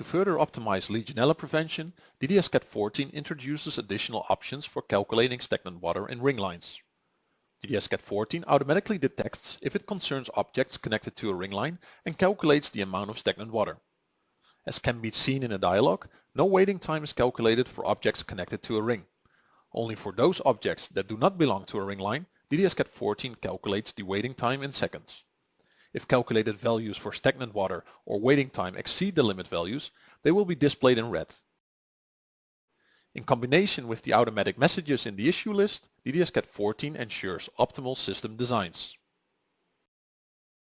To further optimize Legionella prevention, DDS-CAT 14 introduces additional options for calculating stagnant water in ring lines. DDS-CAT 14 automatically detects if it concerns objects connected to a ring line and calculates the amount of stagnant water. As can be seen in a dialog, no waiting time is calculated for objects connected to a ring. Only for those objects that do not belong to a ring line, DDS-CAT 14 calculates the waiting time in seconds. If calculated values for stagnant water or waiting time exceed the limit values, they will be displayed in red. In combination with the automatic messages in the issue list, DDS-CAT 14 ensures optimal system designs.